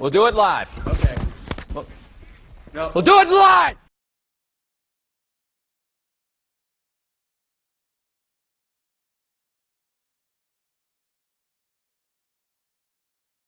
We'll do it live. Okay. We'll, No. we'll do it live!